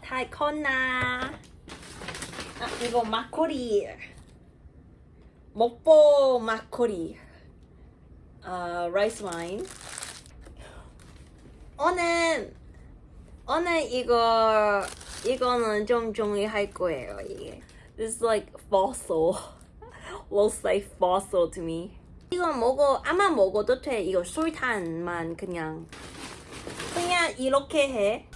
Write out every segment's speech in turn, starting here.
달코나. 아, 이거 막걸리. 먹보 막걸리. 어, 라이스 와인 오늘 오늘 이거 이거는 좀 정리할 거예요 이게. This is like fossil. Looks like fossil to me 이거 먹어 아마 먹어도 돼 이거 술탄만 그냥 그냥 이렇게 해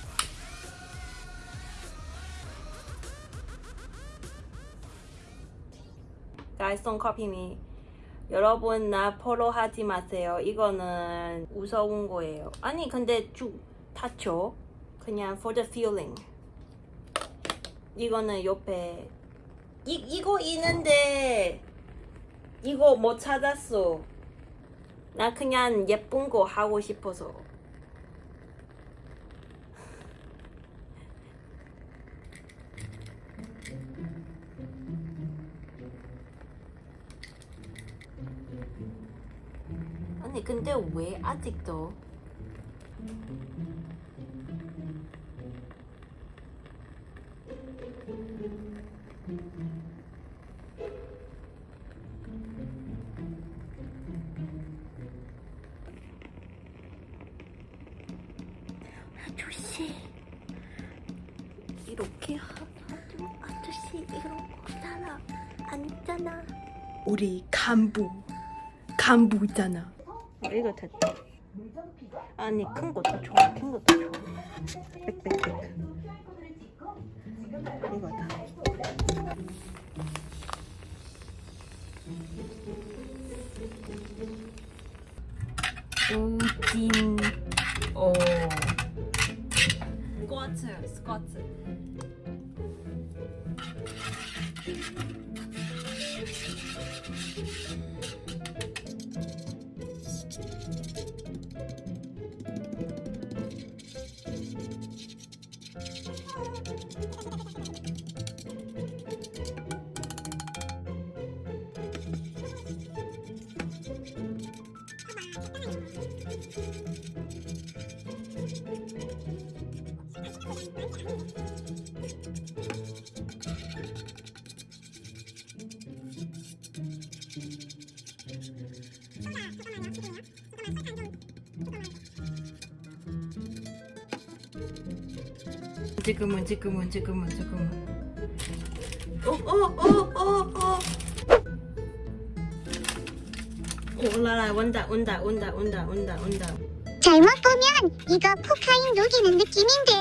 Guys, don't copy me. 여러분 나 포로 하지 마세요. 이거는 무서운 거예요. 아니 근데 쭉 닫죠. 그냥 for the feeling. 이거는 옆에 이 이거 있는데 이거 못 찾았어. 나 그냥 예쁜 거 하고 싶어서. 아니 근데 왜 아직도 아저씨 이렇게 하면 아저씨 이러고 살아 앉잖아 우리 간부 간부 있잖아 어, 이거 됐다. 아니 큰 것도 좋아. 큰 것도 좋아. 빽빽빽. 이거다. 우진. 오. 스 지금은 지금은 지금은 지금은. 어, 오오오오오 올라라 온다 온다 온다 온다 온다 온다. 잘못 보면 이거 코카인 녹이는 느낌인데.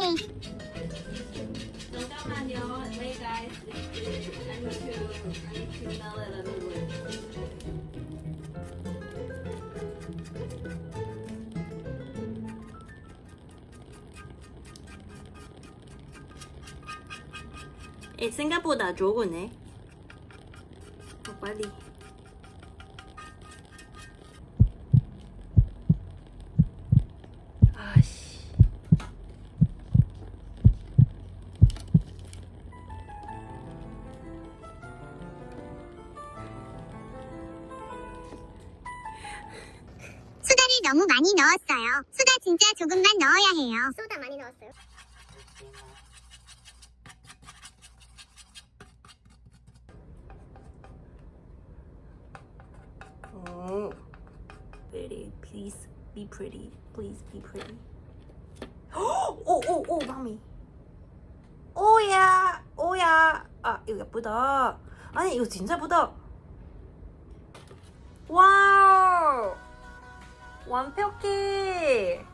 잠깐만요. Hey guys I need to I need to smell it a little 에, 생각보다 좋으네. 어, 빨리. 아씨. 수다를 너무 많이 넣었어요. 수다 진짜 조금만 넣어야 해요. 소다 많이 넣었어요. Oh, pretty. Please be pretty. Please be pretty. oh, oh, oh, mommy. 오야, 오야. 아, 이거 예쁘다. 아니, 이거 진짜 예쁘다. 와우. 완벽해.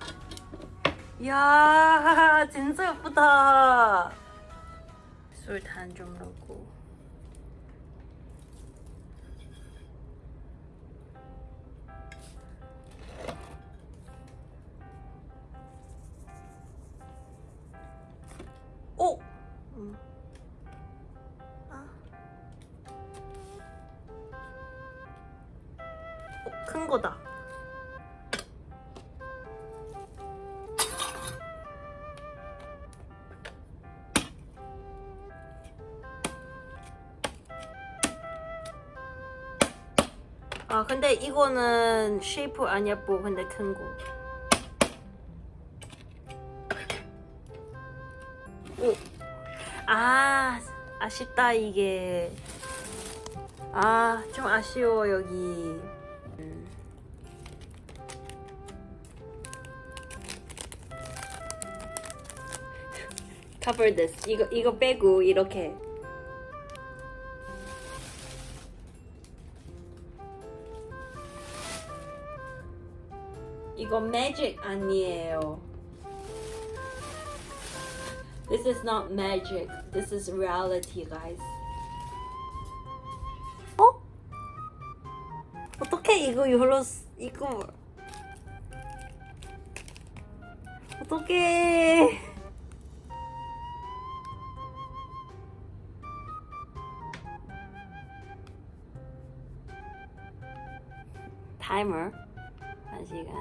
이야, 진짜 예쁘다. 술탄 좀 넣고. 큰 거다. 아 근데 이거는 쉐이프 안 예뻐 뭐 근데 큰거. 오. 아 아쉽다 이게. 아 좀 아쉬워 여기. Cover this 이거 이거 빼고 이렇게 이거 magic 아니에요. This is not magic. This is reality, guys. 어? 어떻게 이거 쓰- 이거 어떻게? 타이머 한 시간.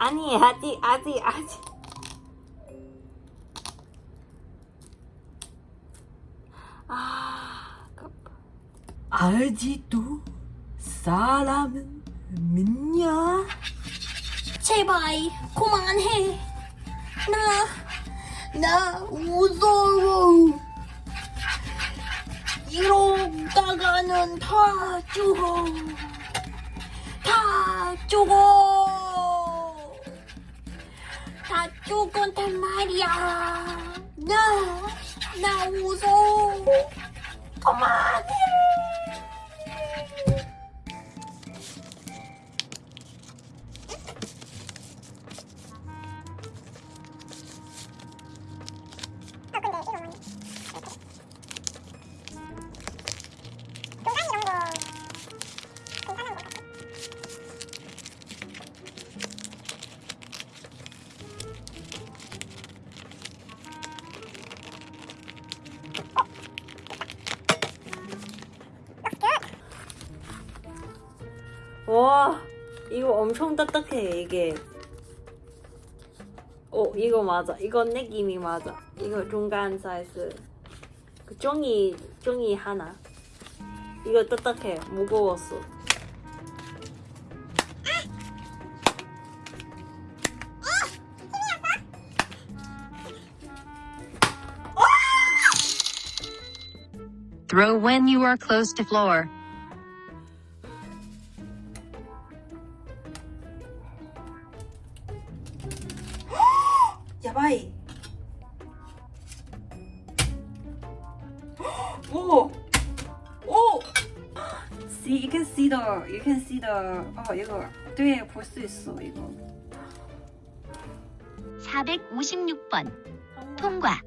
아니 아직 아직 아직 아 급. 아직도 사람은 믿냐? 제발 그만해 나 나 무서워. 이러다가는 다 죽어. 다 죽어 다 죽었단 말이야 나 나 무서워 그만해 와 이거 엄청 딱딱해 이게. 오 이거 맞아. 이건 느낌이 맞아. 이거 중간 사이즈. 그 종이 종이 하나. 이거 딱딱해. 무거웠어. Throw when you are close to floor. 오. See you can see the you can see the 어 이거 뒤에 볼수 있어 이거 456번 통과.